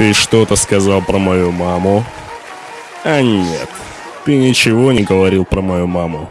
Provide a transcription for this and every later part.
Ты что-то сказал про мою маму? А нет, ты ничего не говорил про мою маму.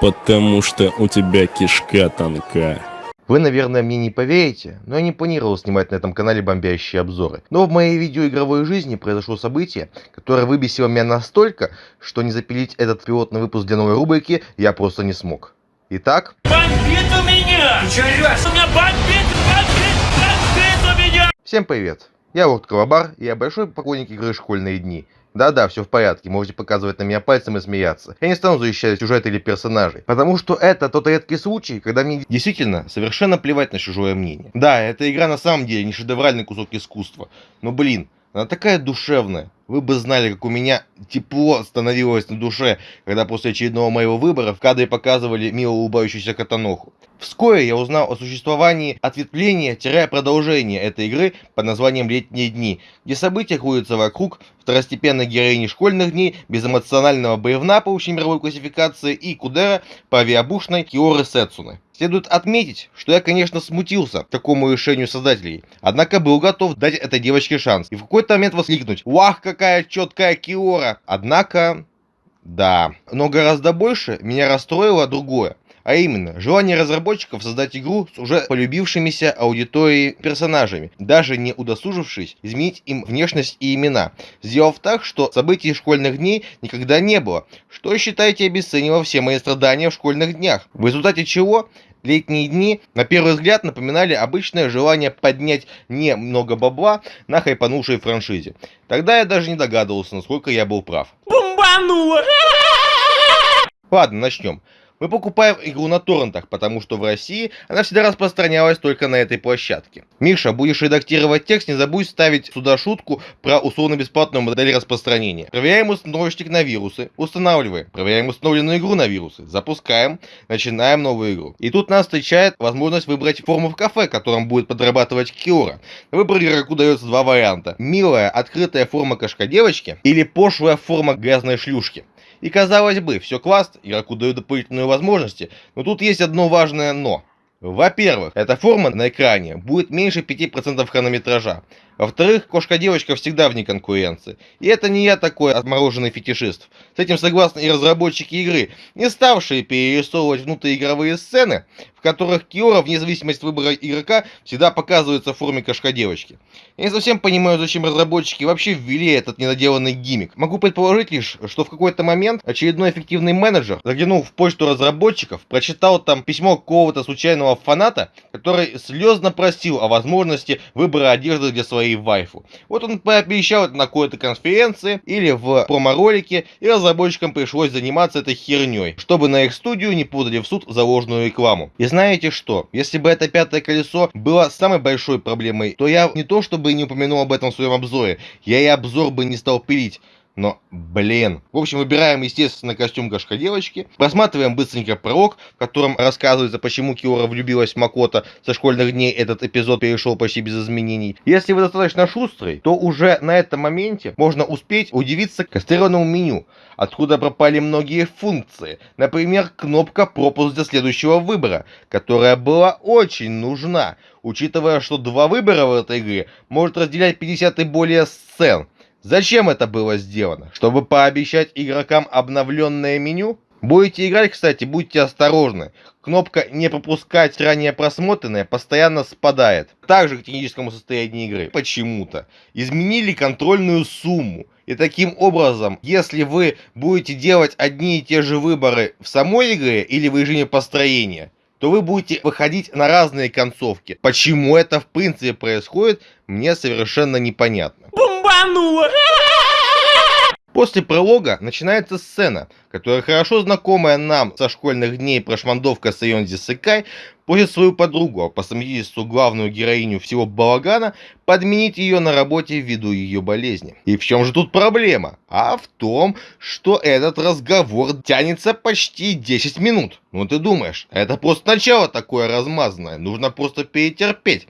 Потому что у тебя кишка тонка. Вы, наверное, мне не поверите, но я не планировал снимать на этом канале бомбящие обзоры. Но в моей видеоигровой жизни произошло событие, которое выбесило меня настолько, что не запилить этот пилотный выпуск для новой рубрики я просто не смог. Итак... Бомбит у меня! Ты чё? У меня бомбит, бомбит, бомбит у меня! Всем привет! Я Лорд Колобар, и я большой поклонник игры «Школьные дни». Да-да, все в порядке, можете показывать на меня пальцем и смеяться. Я не стану защищать сюжет или персонажей, потому что это тот редкий случай, когда мне действительно совершенно плевать на чужое мнение. Да, эта игра на самом деле не шедевральный кусок искусства, но блин, она такая душевная. Вы бы знали, как у меня тепло становилось на душе, когда после очередного моего выбора в кадре показывали мило улыбающуюся Катаноху. Вскоре я узнал о существовании ответвления-продолжения этой игры под названием «Летние дни», где события крутятся вокруг второстепенной героини школьных дней, безэмоционального боевна по общемировой классификации и Кудера по авиабушной Киоры Сетсуны. Следует отметить, что я, конечно, смутился такому решению создателей, однако был готов дать этой девочке шанс и в какой-то момент воскликнуть «Вах, какая четкая Киора!» Однако, да, но гораздо больше меня расстроило другое. А именно, желание разработчиков создать игру с уже полюбившимися аудиторией персонажами, даже не удосужившись изменить им внешность и имена, сделав так, что событий школьных дней никогда не было, что, считаете, обесценило все мои страдания в школьных днях, в результате чего Летние дни, на первый взгляд, напоминали обычное желание поднять немного бабла на хайпанувшей франшизе. Тогда я даже не догадывался, насколько я был прав. Бомбануло! Ладно, начнем. Мы покупаем игру на торрентах, потому что в России она всегда распространялась только на этой площадке. Миша, будешь редактировать текст, не забудь ставить сюда шутку про условно-бесплатную модель распространения. Проверяем установщик на вирусы, устанавливаем. Проверяем установленную игру на вирусы, запускаем, начинаем новую игру. И тут нас встречает возможность выбрать форму в кафе, которым будет подрабатывать Киора. На выбор игроку дается два варианта. Милая открытая форма кошка девочки или пошлая форма грязной шлюшки. И казалось бы, все класс, игроку дают дополнительные возможности, но тут есть одно важное но. Во-первых, эта форма на экране будет меньше 5% хронометража. Во-вторых, кошка-девочка всегда вне конкуренции. И это не я такой отмороженный фетишист. С этим согласны и разработчики игры, не ставшие перерисовывать внутриигровые сцены, в которых Киора, вне зависимости от выбора игрока, всегда показывается в форме кошка-девочки. Я не совсем понимаю, зачем разработчики вообще ввели этот недоделанный гиммик. Могу предположить лишь, что в какой-то момент очередной эффективный менеджер, заглянул в почту разработчиков, прочитал там письмо какого-то случайного фаната, который слезно просил о возможности выбора одежды для своей своей вайфу. Вот он пообещал это на какой-то конференции или в промо-ролике, и разработчикам пришлось заниматься этой херней, чтобы на их студию не подали в суд за ложную рекламу. И знаете что? Если бы это пятое колесо было самой большой проблемой, то я не то чтобы не упомянул об этом в своем обзоре, я и обзор бы не стал пилить. Но, блин. В общем, выбираем, естественно, костюм кошка девочки. Просматриваем быстренько пролог, в котором рассказывается, почему Киора влюбилась в Макота. Со школьных дней этот эпизод перешел почти без изменений. Если вы достаточно шустрый, то уже на этом моменте можно успеть удивиться кастрированному меню, откуда пропали многие функции. Например, кнопка пропуск для следующего выбора, которая была очень нужна, учитывая, что два выбора в этой игре может разделять 50 и более сцен. Зачем это было сделано? Чтобы пообещать игрокам обновленное меню? Будете играть, кстати, будьте осторожны. Кнопка «Не пропускать ранее просмотренное» постоянно спадает. Также к техническому состоянию игры. Почему-то. Изменили контрольную сумму. И таким образом, если вы будете делать одни и те же выборы в самой игре или в режиме построения, то вы будете выходить на разные концовки. Почему это в принципе происходит, мне совершенно непонятно бомбануло! После пролога начинается сцена, которая хорошо знакомая нам со школьных дней прошмандовка Сайонзи Секай просит свою подругу, а по совместительству главную героиню всего балагана, подменить ее на работе ввиду ее болезни. И в чем же тут проблема? А в том, что этот разговор тянется почти 10 минут. Ну ты думаешь, это просто начало такое размазанное, нужно просто перетерпеть.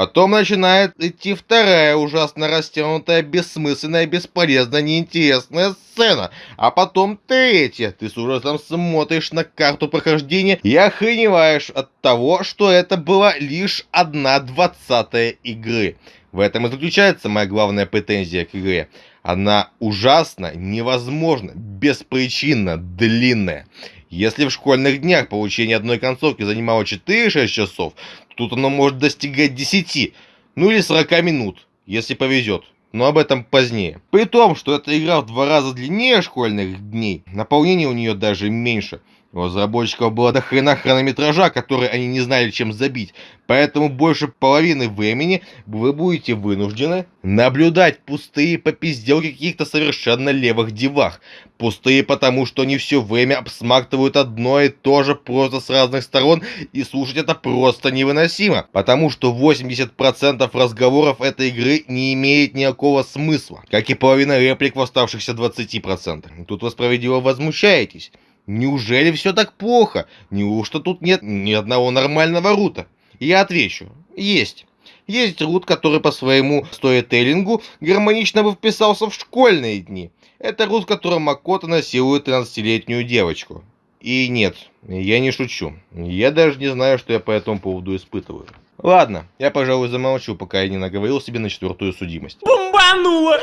Потом начинает идти вторая ужасно растянутая, бессмысленная, бесполезная, неинтересная сцена. А потом третья. Ты с ужасом смотришь на карту прохождения и охреневаешь от того, что это была лишь одна двадцатая игры. В этом и заключается моя главная претензия к игре. Она ужасно, невозможно, беспричинно длинная. Если в школьных днях получение одной концовки занимало 4-6 часов, тут оно может достигать 10, ну или 40 минут, если повезет. Но об этом позднее. При том, что эта игра в два раза длиннее школьных дней, наполнение у нее даже меньше – у разработчиков было до хрена хронометража, который они не знали чем забить. Поэтому больше половины времени вы будете вынуждены наблюдать пустые попизделки каких-то совершенно левых девах. Пустые потому, что они все время обсмактывают одно и то же просто с разных сторон, и слушать это просто невыносимо. Потому что 80% разговоров этой игры не имеет никакого смысла, как и половина реплик в оставшихся 20%. Тут вы справедливо возмущаетесь. Неужели все так плохо? Неужто тут нет ни одного нормального рута? Я отвечу. Есть. Есть рут, который по своему стоителлингу гармонично бы вписался в школьные дни. Это рут, в котором Макото насилует 13-летнюю девочку. И нет, я не шучу. Я даже не знаю, что я по этому поводу испытываю. Ладно, я, пожалуй, замолчу, пока я не наговорил себе на четвертую судимость. Бомбануло!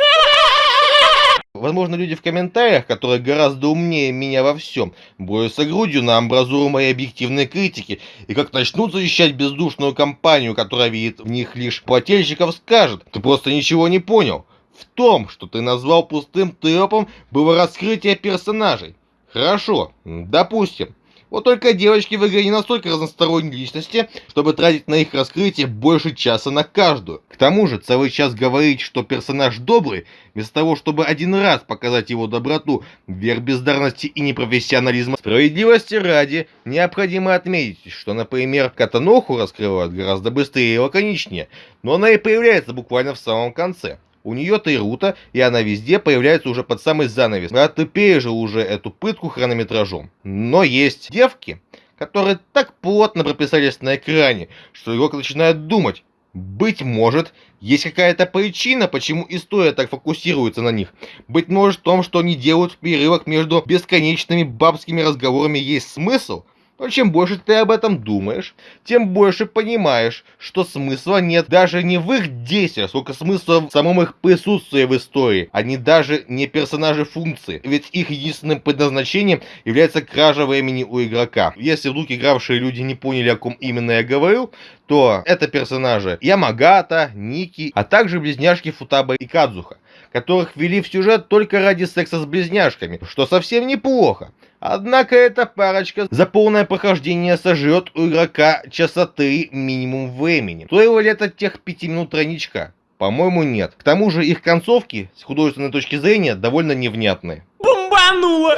Возможно, люди в комментариях, которые гораздо умнее меня во всем, борются грудью на амбразуру моей объективной критики, и как начнут защищать бездушную компанию, которая видит в них лишь плательщиков, скажут, ты просто ничего не понял. В том, что ты назвал пустым тропом, было раскрытие персонажей. Хорошо, допустим. Вот только девочки в игре не настолько разносторонние личности, чтобы тратить на их раскрытие больше часа на каждую. К тому же, целый час говорить, что персонаж добрый, вместо того, чтобы один раз показать его доброту, верх бездарности и непрофессионализма. Справедливости ради, необходимо отметить, что, например, Катаноху раскрывают гораздо быстрее и лаконичнее, но она и появляется буквально в самом конце. У нее-то и рута, и она везде появляется уже под самый занавес. А ты пережил уже эту пытку хронометражом. Но есть девки, которые так плотно прописались на экране, что игрок начинает думать, быть может, есть какая-то причина, почему история так фокусируется на них. Быть может в том, что они делают в перерывах между бесконечными бабскими разговорами есть смысл – но чем больше ты об этом думаешь, тем больше понимаешь, что смысла нет даже не в их действиях, сколько смысла в самом их присутствии в истории. Они даже не персонажи функции, ведь их единственным предназначением является кража времени у игрока. Если вдруг игравшие люди не поняли, о ком именно я говорил, то это персонажи Ямагата, Ники, а также близняшки Футаба и Кадзуха, которых ввели в сюжет только ради секса с близняшками, что совсем неплохо. Однако эта парочка за полное прохождение сожрет у игрока часа 3 минимум времени. Стоило ли это тех 5 минут тройничка? По-моему, нет. К тому же их концовки, с художественной точки зрения, довольно невнятные. Бомбануло!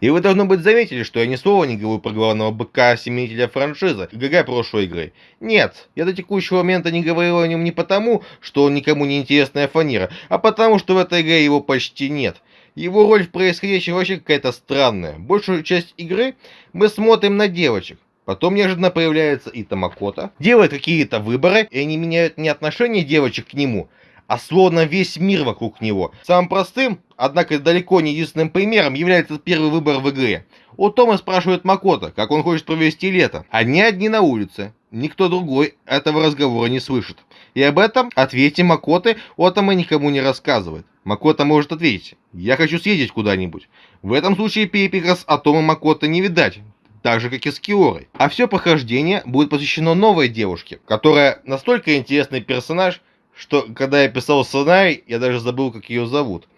И вы, должно быть, заметили, что я ни слова не говорю про главного быка-семенителя франшизы, ГГ прошлой игры. Нет, я до текущего момента не говорил о нем не потому, что он никому не интересная фанера, а потому, что в этой игре его почти нет. Его роль в происходящем вообще какая-то странная. Большую часть игры мы смотрим на девочек. Потом неожиданно появляется и Тамакота, делает какие-то выборы, и они меняют не отношение девочек к нему, а словно весь мир вокруг него. Самым простым, однако далеко не единственным примером является первый выбор в игре. У Тома спрашивает Макота, как он хочет провести лето. Они одни на улице. Никто другой этого разговора не слышит. И об этом ответе Макоты Отома никому не рассказывает. Макота может ответить, я хочу съездить куда-нибудь. В этом случае перепикас Атома Макота не видать, так же, как и с Киорой. А все прохождение будет посвящено новой девушке, которая настолько интересный персонаж, что когда я писал сценарий, я даже забыл, как ее зовут.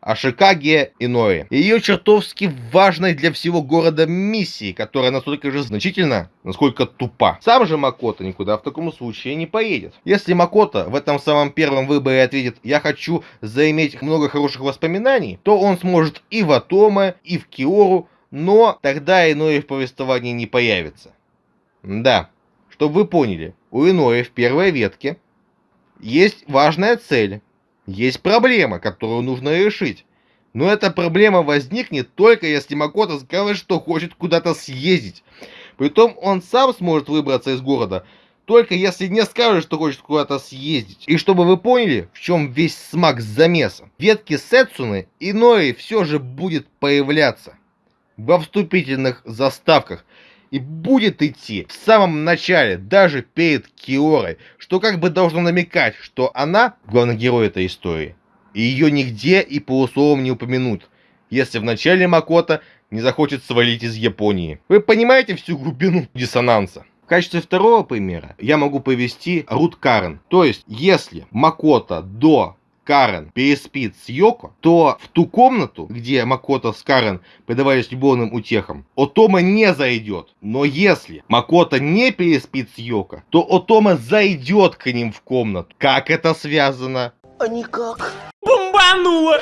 Ашикаге Иноэ. Ее чертовски важной для всего города миссии, которая настолько же значительна, насколько тупа. Сам же Макото никуда в таком случае не поедет. Если Макото в этом самом первом выборе ответит «я хочу заиметь много хороших воспоминаний», то он сможет и в Атоме, и в Киору, но тогда Иноэ в повествовании не появится. Да, чтобы вы поняли, у Иноэ в первой ветке есть важная цель есть проблема, которую нужно решить. Но эта проблема возникнет только если Макото скажет, что хочет куда-то съездить. Притом он сам сможет выбраться из города, только если не скажет, что хочет куда-то съездить. И чтобы вы поняли, в чем весь смак замеса. Ветки Сетсуны иной все же будет появляться. Во вступительных заставках. И будет идти в самом начале, даже перед Киорой, что как бы должно намекать, что она главный герой этой истории. И ее нигде и полусловом не упомянут, если в начале Макота не захочет свалить из Японии. Вы понимаете всю глубину диссонанса? В качестве второго примера я могу привести Рут Карен. То есть, если Макота до Карен переспит с Йоко, то в ту комнату, где Макото с Карен предавались любовным утехам, Отома не зайдет. Но если Макото не переспит с Йоко, то Отома зайдет к ним в комнату. Как это связано? А никак. Бомбануло!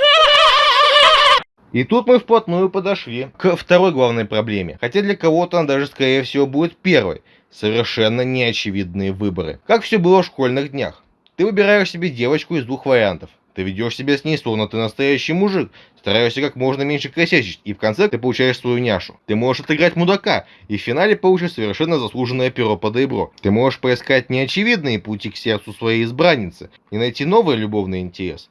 И тут мы вплотную подошли к второй главной проблеме. Хотя для кого-то она даже скорее всего будет первой. Совершенно неочевидные выборы. Как все было в школьных днях. Ты выбираешь себе девочку из двух вариантов. Ты ведешь себя с ней, словно ты настоящий мужик, стараешься как можно меньше косячить, и в конце ты получаешь свою няшу. Ты можешь отыграть мудака, и в финале получишь совершенно заслуженное перо по доебро. Ты можешь поискать неочевидные пути к сердцу своей избранницы и найти новый любовный интерес.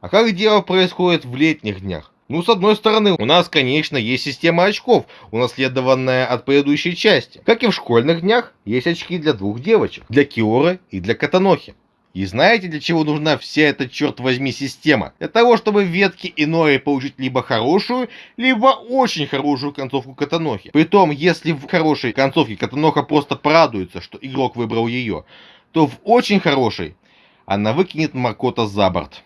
А как дело происходит в летних днях? Ну, с одной стороны, у нас, конечно, есть система очков, унаследованная от предыдущей части. Как и в школьных днях, есть очки для двух девочек, для Киоры и для Катанохи. И знаете, для чего нужна вся эта, черт возьми, система? Для того, чтобы в ветке иное получить либо хорошую, либо очень хорошую концовку Катанохи. Притом, если в хорошей концовке Катаноха просто порадуется, что игрок выбрал ее, то в очень хорошей она выкинет Макота за борт.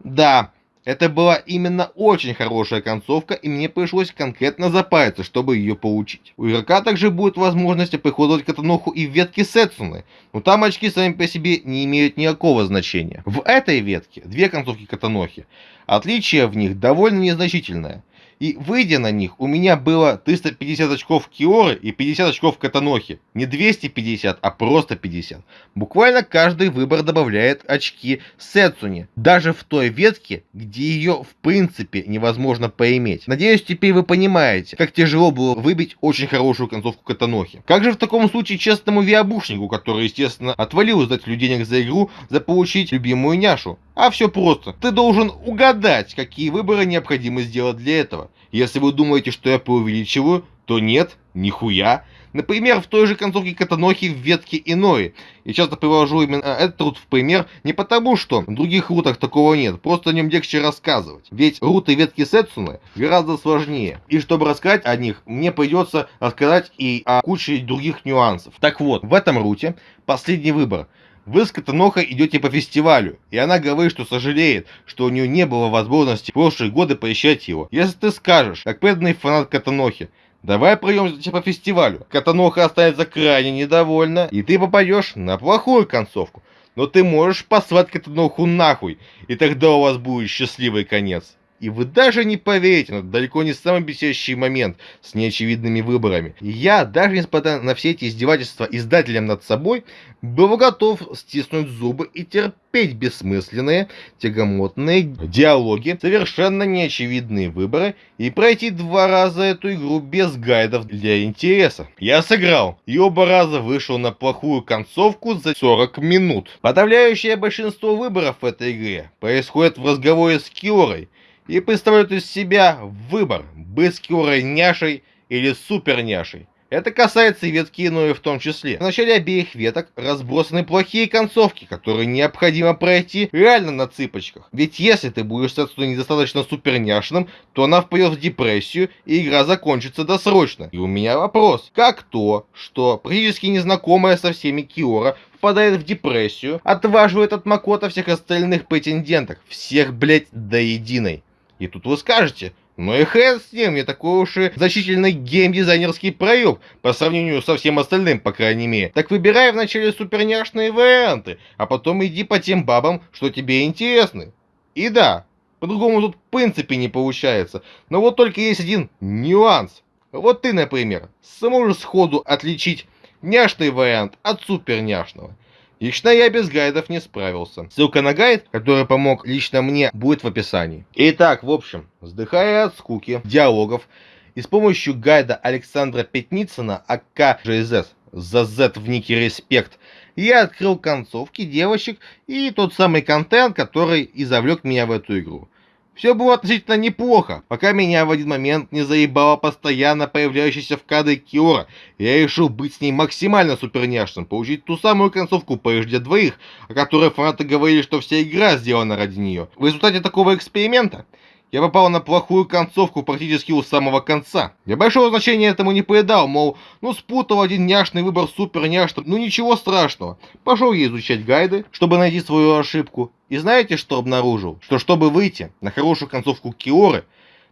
Да, это была именно очень хорошая концовка, и мне пришлось конкретно запариться, чтобы ее получить. У игрока также будет возможность оприходовать Катаноху и в ветке Сетсуны, но там очки сами по себе не имеют никакого значения. В этой ветке две концовки Катанохи. Отличие в них довольно незначительное. И выйдя на них, у меня было 350 очков Киоры и 50 очков Катанохи. Не 250, а просто 50. Буквально каждый выбор добавляет очки Сетсуне. Даже в той ветке, где ее в принципе невозможно поиметь. Надеюсь, теперь вы понимаете, как тяжело было выбить очень хорошую концовку Катанохи. Как же в таком случае честному виабушнику, который, естественно, отвалил издателю денег за игру, заполучить любимую няшу? А все просто. Ты должен угадать, какие выборы необходимо сделать для этого. Если вы думаете, что я преувеличиваю, то нет, нихуя. Например, в той же концовке Катанохи в ветке иной. Я часто привожу именно этот рут в пример не потому, что в других рутах такого нет, просто о нем легче рассказывать. Ведь руты ветки Сетсуны гораздо сложнее. И чтобы рассказать о них, мне придется рассказать и о куче других нюансов. Так вот, в этом руте последний выбор – вы с Катанохой идете по фестивалю, и она говорит, что сожалеет, что у нее не было возможности в прошлые годы поищать его. Если ты скажешь, как преданный фанат Катанохи, давай пройдемся по фестивалю, Катаноха останется крайне недовольна, и ты попадешь на плохую концовку. Но ты можешь послать Катаноху нахуй, и тогда у вас будет счастливый конец. И вы даже не поверите, это далеко не самый бесящий момент с неочевидными выборами. Я, даже несмотря на все эти издевательства издателям над собой, был готов стиснуть зубы и терпеть бессмысленные, тягомотные диалоги, совершенно неочевидные выборы и пройти два раза эту игру без гайдов для интереса. Я сыграл, и оба раза вышел на плохую концовку за 40 минут. Подавляющее большинство выборов в этой игре происходит в разговоре с Киорой, и представляют из себя выбор, быть скорой няшей или супер няшей. Это касается и ветки иное в том числе. В начале обеих веток разбросаны плохие концовки, которые необходимо пройти реально на цыпочках. Ведь если ты будешь отсюда недостаточно суперняшным, то она впадет в депрессию и игра закончится досрочно. И у меня вопрос. Как то, что практически незнакомая со всеми Киора впадает в депрессию, отваживает от Макота всех остальных претенденток, всех, блять, до единой. И тут вы скажете, ну и хрен с ним, не такой уж и значительный геймдизайнерский проеб по сравнению со всем остальным, по крайней мере. Так выбирай вначале суперняшные варианты, а потом иди по тем бабам, что тебе интересны. И да, по-другому тут в принципе не получается. Но вот только есть один нюанс. Вот ты, например, сможешь сходу отличить няшный вариант от суперняшного. Лично я без гайдов не справился. Ссылка на гайд, который помог лично мне, будет в описании. Итак, в общем, вздыхая от скуки, диалогов, и с помощью гайда Александра Пятницына, АК ЖС, за Z в нике Респект, я открыл концовки девочек и тот самый контент, который и завлек меня в эту игру. Все было относительно неплохо, пока меня в один момент не заебала постоянно появляющаяся в кадре Киора. Я решил быть с ней максимально суперняшным, получить ту самую концовку PHD двоих, о которой фанаты говорили, что вся игра сделана ради нее. В результате такого эксперимента я попал на плохую концовку практически у самого конца. Я большого значения этому не придал, мол, ну спутал один няшный выбор супер няшным, ну ничего страшного. Пошел я изучать гайды, чтобы найти свою ошибку. И знаете, что обнаружил? Что чтобы выйти на хорошую концовку Киоры,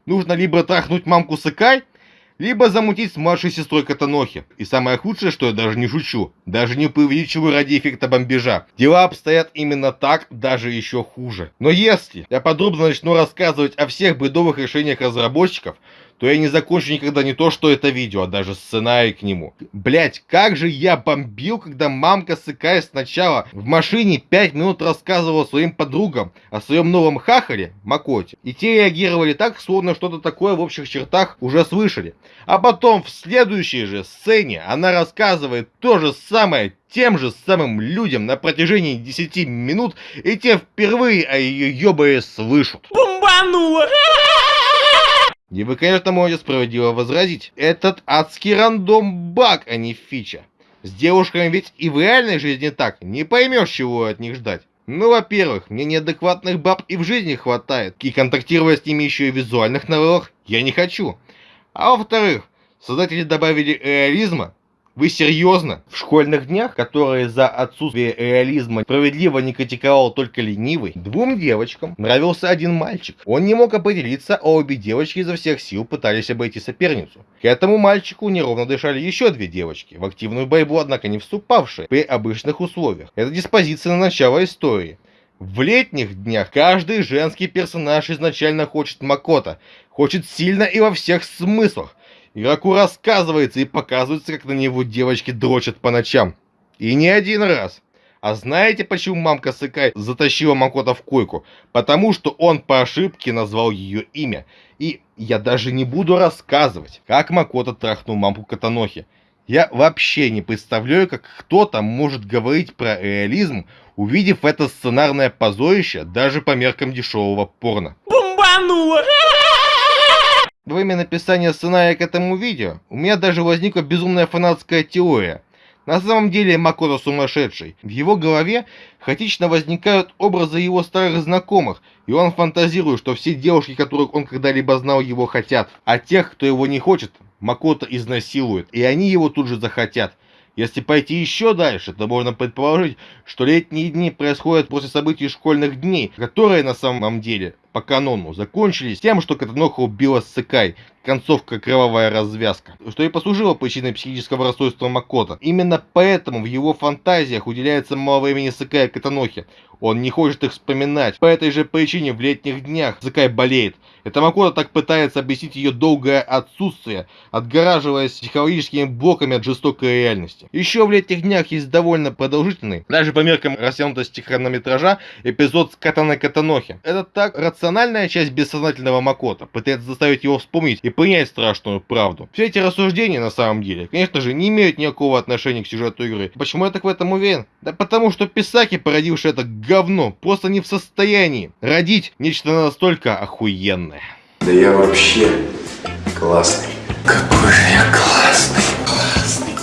нужно либо трахнуть мамку Сыкай, либо замутить с младшей сестрой Катанохи. И самое худшее, что я даже не шучу, даже не преувеличиваю ради эффекта бомбежа. Дела обстоят именно так, даже еще хуже. Но если я подробно начну рассказывать о всех бредовых решениях разработчиков, то я не закончу никогда не то, что это видео, а даже сценарий к нему. Блять, как же я бомбил, когда мамка сыкая сначала в машине 5 минут рассказывала своим подругам о своем новом хахале, Макоте. И те реагировали так, словно что-то такое в общих чертах уже слышали. А потом в следующей же сцене она рассказывает то же самое тем же самым людям на протяжении 10 минут, и те впервые о ее ёбае слышат. Бомбануло! И вы, конечно, можете справедливо возразить. Этот адский рандом баг, а не фича. С девушками ведь и в реальной жизни так. Не поймешь, чего от них ждать. Ну, во-первых, мне неадекватных баб и в жизни хватает. И контактировать с ними еще и в визуальных новеллах я не хочу. А во-вторых, создатели добавили реализма вы серьезно? В школьных днях, которые за отсутствие реализма справедливо не критиковал только ленивый, двум девочкам нравился один мальчик. Он не мог определиться, а обе девочки изо всех сил пытались обойти соперницу. К этому мальчику неровно дышали еще две девочки, в активную борьбу, однако не вступавшие при обычных условиях. Это диспозиция на начало истории. В летних днях каждый женский персонаж изначально хочет Макота, хочет сильно и во всех смыслах. Игроку рассказывается и показывается, как на него девочки дрочат по ночам. И не один раз. А знаете, почему мамка Сыкай затащила Макота в койку? Потому что он по ошибке назвал ее имя. И я даже не буду рассказывать, как Макота трахнул мамку Катанохи. Я вообще не представляю, как кто-то может говорить про реализм, увидев это сценарное позорище даже по меркам дешевого порно. Бомбануло! Во время написания сценария к этому видео у меня даже возникла безумная фанатская теория. На самом деле Макото сумасшедший. В его голове хаотично возникают образы его старых знакомых, и он фантазирует, что все девушки, которых он когда-либо знал, его хотят. А тех, кто его не хочет, Макото изнасилует, и они его тут же захотят. Если пойти еще дальше, то можно предположить, что летние дни происходят после событий школьных дней, которые на самом деле по канону закончились тем, что Катаноха убила Сыкай, концовка кровавая развязка, что и послужило причиной психического расстройства Макота. Именно поэтому в его фантазиях уделяется мало времени Сыкай и Катанохе. Он не хочет их вспоминать. По этой же причине в летних днях Сыкай болеет. Это Макота так пытается объяснить ее долгое отсутствие, отгораживаясь психологическими блоками от жестокой реальности. Еще в летних днях есть довольно продолжительный, даже по меркам растянутости хронометража, эпизод с Катаной Катанохи. Это так рациональная часть бессознательного Макота, пытается заставить его вспомнить и принять страшную правду. Все эти рассуждения на самом деле, конечно же, не имеют никакого отношения к сюжету игры. Почему я так в этом уверен? Да потому что Писаки, породивший это говно, просто не в состоянии родить нечто настолько охуенное. Да я вообще классный. Какой же я классный. Классный.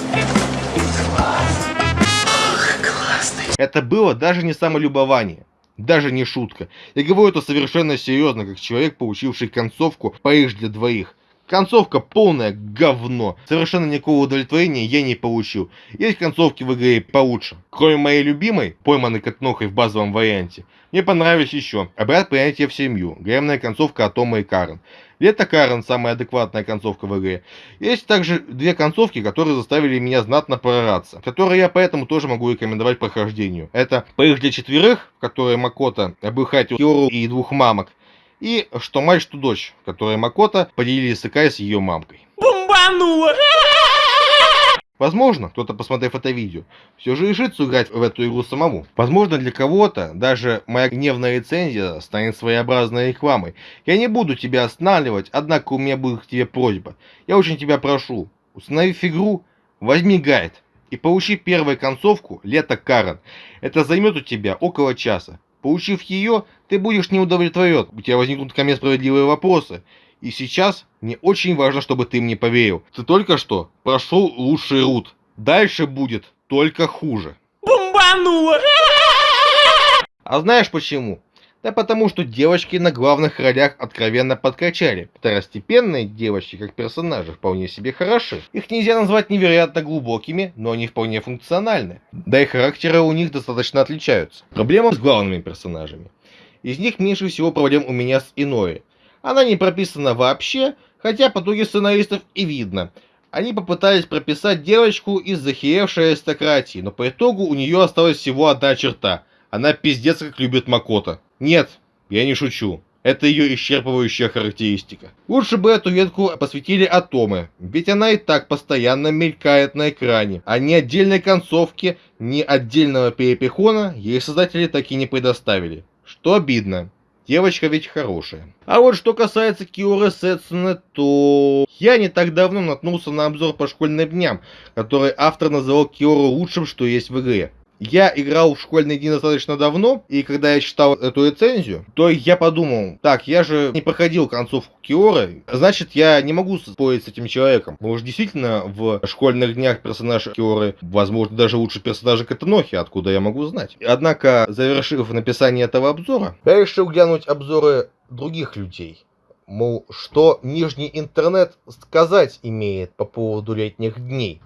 Классный. Это было даже не самолюбование. Даже не шутка. Я говорю это совершенно серьезно, как человек, получивший концовку «Париж для двоих». Концовка полное говно. Совершенно никакого удовлетворения я не получил. Есть концовки в игре получше. Кроме моей любимой, пойманной Катнохой в базовом варианте, мне понравились еще «Обряд принятия в семью», гремная концовка от Тома и Карен. Лето Карен самая адекватная концовка в игре. Есть также две концовки, которые заставили меня знатно прораться, которые я поэтому тоже могу рекомендовать прохождению. Это «Париж для четверых», в которой Макота обыхатил Киору и двух мамок, и что мать, что дочь, которые Макота поделили Сыкай с ее мамкой. Бомбануло! Возможно, кто-то, посмотрев это видео, все же решит сыграть в эту игру самому. Возможно, для кого-то даже моя гневная рецензия станет своеобразной рекламой. Я не буду тебя останавливать, однако у меня будет к тебе просьба. Я очень тебя прошу, установив игру, возьми гайд и получи первую концовку «Лето Карен». Это займет у тебя около часа. Получив ее, ты будешь не удовлетворен, у тебя возникнут ко мне справедливые вопросы. И сейчас мне очень важно, чтобы ты мне поверил. Ты только что прошел лучший рут. Дальше будет только хуже. Бомбануло! А знаешь почему? Да потому что девочки на главных ролях откровенно подкачали. Второстепенные девочки, как персонажи, вполне себе хороши. Их нельзя назвать невероятно глубокими, но они вполне функциональны. Да и характеры у них достаточно отличаются. Проблема с главными персонажами. Из них меньше всего проблем у меня с Иной. Она не прописана вообще, хотя по итоге сценаристов и видно. Они попытались прописать девочку из захеревшей аристократии, но по итогу у нее осталась всего одна черта. Она пиздец как любит Макота. Нет, я не шучу. Это ее исчерпывающая характеристика. Лучше бы эту ветку посвятили Атомы, ведь она и так постоянно мелькает на экране, а ни отдельной концовки, ни отдельного перепихона ей создатели так и не предоставили. Что обидно. Девочка ведь хорошая. А вот что касается Киоры Сетсуны, то я не так давно наткнулся на обзор по школьным дням, который автор называл Киору лучшим, что есть в игре. Я играл в школьные дни достаточно давно, и когда я читал эту рецензию, то я подумал, так, я же не проходил концовку Киоры, значит, я не могу спорить с этим человеком. Может, действительно, в школьных днях персонаж Киоры, возможно, даже лучше персонажа Катанохи, откуда я могу знать. Однако, завершив написание этого обзора, я решил глянуть обзоры других людей. Мол, что нижний интернет сказать имеет по поводу летних дней.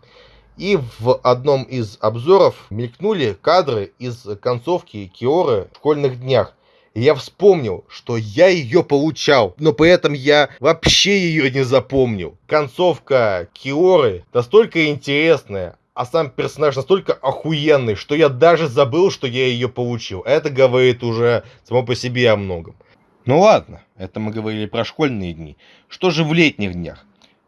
И в одном из обзоров мелькнули кадры из концовки Киоры в школьных днях. И я вспомнил, что я ее получал, но при этом я вообще ее не запомнил. Концовка Киоры настолько интересная, а сам персонаж настолько охуенный, что я даже забыл, что я ее получил. Это говорит уже само по себе о многом. Ну ладно, это мы говорили про школьные дни. Что же в летних днях?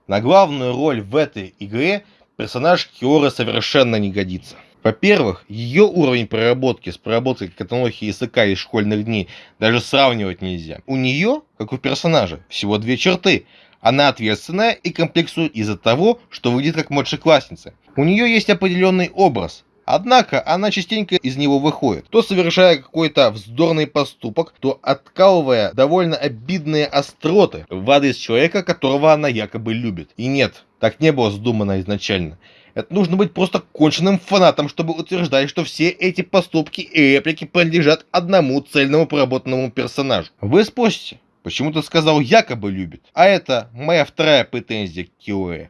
На главную роль в этой игре персонаж Киора совершенно не годится. Во-первых, ее уровень проработки с проработкой Катанохи Исака из школьных дней даже сравнивать нельзя. У нее, как у персонажа, всего две черты. Она ответственная и комплексует из-за того, что выглядит как младшеклассница. У нее есть определенный образ, Однако она частенько из него выходит, то совершая какой-то вздорный поступок, то откалывая довольно обидные остроты в адрес человека, которого она якобы любит. И нет, так не было задумано изначально. Это нужно быть просто конченным фанатом, чтобы утверждать, что все эти поступки и реплики принадлежат одному цельному проработанному персонажу. Вы спросите, почему ты сказал якобы любит? А это моя вторая претензия к Киоэ.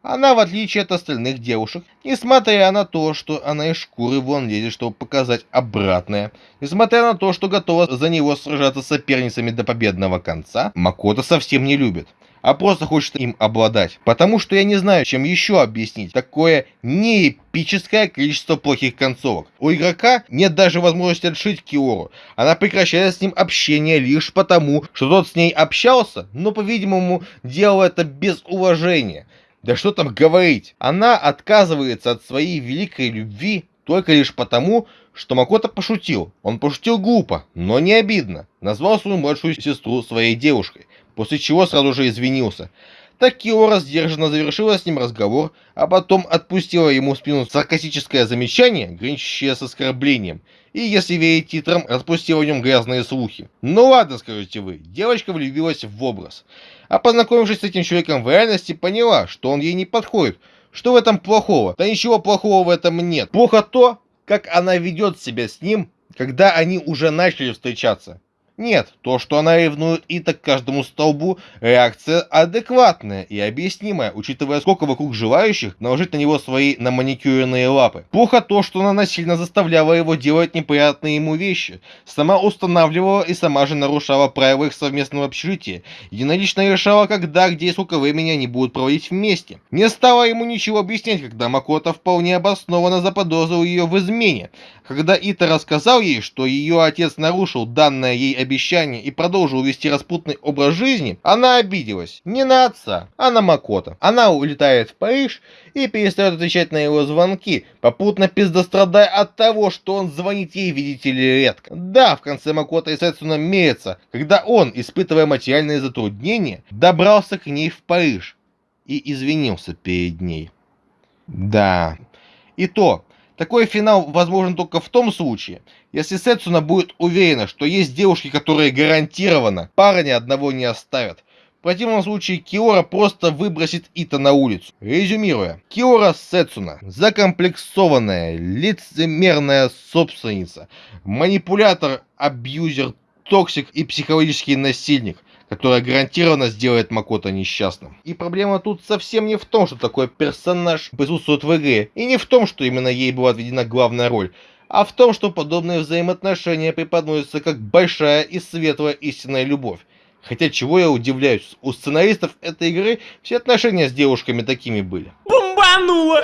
Она, в отличие от остальных девушек, несмотря на то, что она из шкуры вон лезет, чтобы показать обратное, несмотря на то, что готова за него сражаться с соперницами до победного конца, Макото совсем не любит а просто хочет им обладать. Потому что я не знаю, чем еще объяснить такое неэпическое количество плохих концовок. У игрока нет даже возможности отшить Киору. Она прекращает с ним общение лишь потому, что тот с ней общался, но, по-видимому, делал это без уважения. Да что там говорить, она отказывается от своей великой любви только лишь потому, что Макото пошутил. Он пошутил глупо, но не обидно. Назвал свою младшую сестру своей девушкой, после чего сразу же извинился. Так Киора сдержанно завершила с ним разговор, а потом отпустила ему в спину саркастическое замечание, граничащее с оскорблением, и, если верить титрам, распустила в нем грязные слухи. Ну ладно, скажете вы, девочка влюбилась в образ. А познакомившись с этим человеком в реальности, поняла, что он ей не подходит. Что в этом плохого? Да ничего плохого в этом нет. Плохо то, как она ведет себя с ним, когда они уже начали встречаться. Нет, то, что она ревнует Ита к каждому столбу, реакция адекватная и объяснимая, учитывая сколько вокруг желающих наложить на него свои наманикюренные лапы. Плохо то, что она насильно заставляла его делать неприятные ему вещи, сама устанавливала и сама же нарушала правила их совместного общежития, единолично решала, когда, где и сколько времени они будут проводить вместе. Не стала ему ничего объяснять, когда Макота вполне обоснованно заподозрил ее в измене, когда Ита рассказал ей, что ее отец нарушил данное ей обещание и продолжил вести распутный образ жизни, она обиделась. Не на отца, а на Макота. Она улетает в Париж и перестает отвечать на его звонки, попутно пиздострадая от того, что он звонит ей, видите ли, редко. Да, в конце Макота и Сэцуна мерятся, когда он, испытывая материальные затруднения, добрался к ней в Париж и извинился перед ней. Да, и то, Такой финал возможен только в том случае, если Сетсуна будет уверена, что есть девушки, которые гарантированно парня одного не оставят. В противном случае Киора просто выбросит Ито на улицу. Резюмируя, Киора Сетсуна – закомплексованная, лицемерная собственница, манипулятор, абьюзер, токсик и психологический насильник – которая гарантированно сделает Макото несчастным. И проблема тут совсем не в том, что такой персонаж присутствует в игре, и не в том, что именно ей была отведена главная роль, а в том, что подобные взаимоотношения преподносятся как большая и светлая истинная любовь. Хотя чего я удивляюсь, у сценаристов этой игры все отношения с девушками такими были. Бомбануло!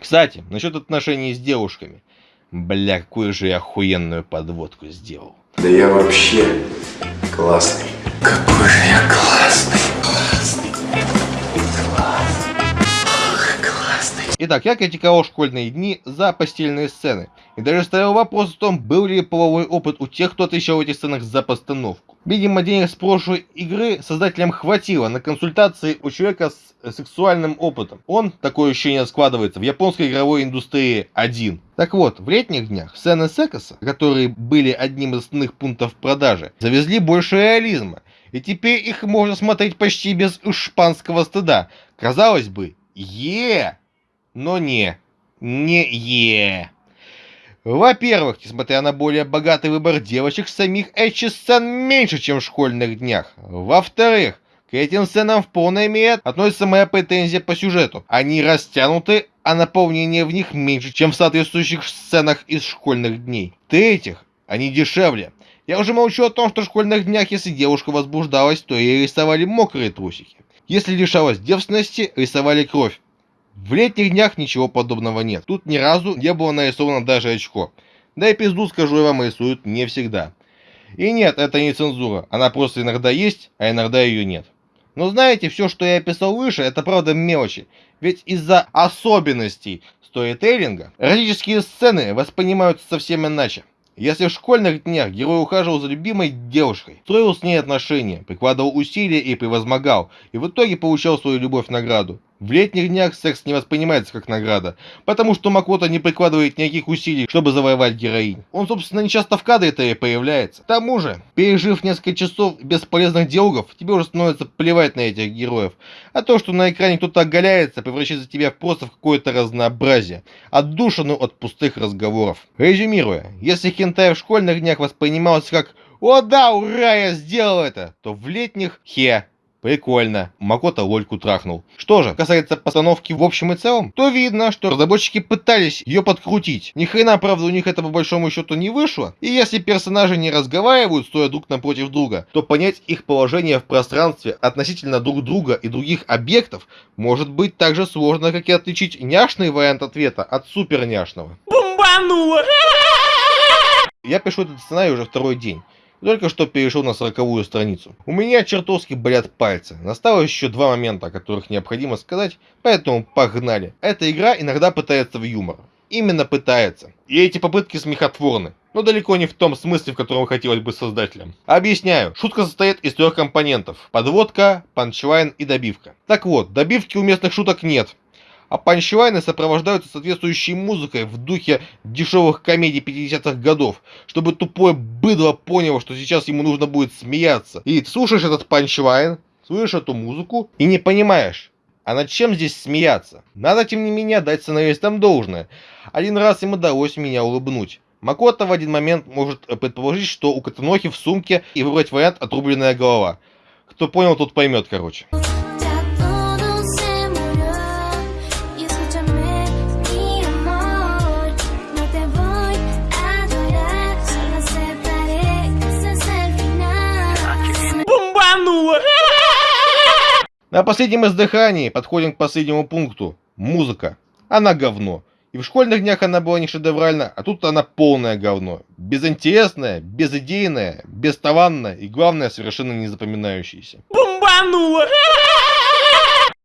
Кстати, насчет отношений с девушками. Бля, какую же я охуенную подводку сделал. Да я вообще классный. Какой же я классный. Итак, я критиковал школьные дни за постельные сцены. И даже ставил вопрос о том, был ли половой опыт у тех, кто отвечал в этих сценах за постановку. Видимо, денег с прошлой игры создателям хватило на консультации у человека с сексуальным опытом. Он, такое ощущение складывается, в японской игровой индустрии один. Так вот, в летних днях сцены секса, которые были одним из основных пунктов продажи, завезли больше реализма. И теперь их можно смотреть почти без шпанского стыда. Казалось бы, е, но не, не е. Во-первых, несмотря на более богатый выбор девочек, самих эчи-сцен меньше, чем в школьных днях. Во-вторых, к этим сценам в полной мере относится моя претензия по сюжету. Они растянуты, а наполнение в них меньше, чем в соответствующих сценах из школьных дней. В-третьих, они дешевле. Я уже молчу о том, что в школьных днях, если девушка возбуждалась, то ей рисовали мокрые трусики. Если лишалась девственности, рисовали кровь. В летних днях ничего подобного нет. Тут ни разу не было нарисовано даже очко. Да и пизду, скажу я вам, рисуют не всегда. И нет, это не цензура. Она просто иногда есть, а иногда ее нет. Но знаете, все, что я описал выше, это правда мелочи. Ведь из-за особенностей сторителлинга эротические сцены воспринимаются совсем иначе. Если в школьных днях герой ухаживал за любимой девушкой, строил с ней отношения, прикладывал усилия и превозмогал, и в итоге получал свою любовь награду. В летних днях секс не воспринимается как награда, потому что Макото не прикладывает никаких усилий, чтобы завоевать героинь. Он, собственно, не часто в кадре-то и появляется. К тому же, пережив несколько часов бесполезных диалогов, тебе уже становится плевать на этих героев. А то, что на экране кто-то оголяется, превращается тебя просто в какое-то разнообразие, отдушину от пустых разговоров. Резюмируя, если хентай в школьных днях воспринимался как «О да, ура, я сделал это!», то в летних «Хе, Прикольно. Макото лольку трахнул. Что же, касается постановки в общем и целом, то видно, что разработчики пытались ее подкрутить. Ни хрена, правда, у них это по большому счету не вышло. И если персонажи не разговаривают, стоя друг напротив друга, то понять их положение в пространстве относительно друг друга и других объектов может быть так же сложно, как и отличить няшный вариант ответа от супер няшного. Бомбануло! Я пишу этот сценарий уже второй день. Только что перешел на сороковую страницу. У меня чертовски болят пальцы. Настало еще два момента, о которых необходимо сказать, поэтому погнали. Эта игра иногда пытается в юмор. Именно пытается. И эти попытки смехотворны. Но далеко не в том смысле, в котором хотелось бы создателям. Объясняю. Шутка состоит из трех компонентов. Подводка, панчлайн и добивка. Так вот, добивки у местных шуток нет а панчлайны сопровождаются соответствующей музыкой в духе дешевых комедий 50-х годов, чтобы тупое быдло поняло, что сейчас ему нужно будет смеяться. И слушаешь этот панчлайн, слышишь эту музыку и не понимаешь, а над чем здесь смеяться? Надо, тем не менее, дать сценаристам должное. Один раз им удалось меня улыбнуть. Макото в один момент может предположить, что у Катанохи в сумке и выбрать вариант «отрубленная голова». Кто понял, тот поймет, короче. На последнем издыхании подходим к последнему пункту. Музыка. Она говно. И в школьных днях она была не шедевральна, а тут она полное говно. Безинтересная, безидейная, бесталанная и, главное, совершенно не запоминающаяся. Бомбануло!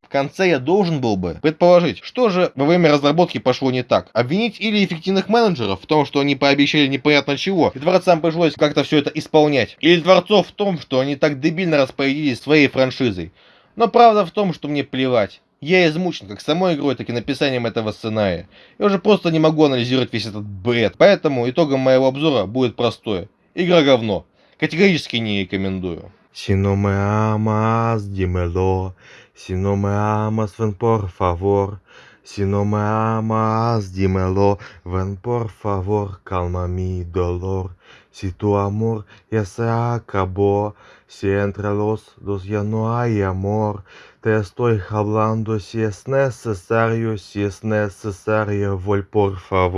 В конце я должен был бы предположить, что же во время разработки пошло не так. Обвинить или эффективных менеджеров в том, что они пообещали непонятно чего, и дворцам пришлось как-то все это исполнять. Или дворцов в том, что они так дебильно распорядились своей франшизой. Но правда в том, что мне плевать. Я измучен как самой игрой, так и написанием этого сценария. Я уже просто не могу анализировать весь этот бред. Поэтому итогом моего обзора будет простое. Игра говно. Категорически не рекомендую. No me amas, dímelo. Si no me amas, ven por favor. Si no me amas, dímelo. Ven por favor, calma mi no hay amor, te estoy hablando si es necesario, si es necesario, voy por favor.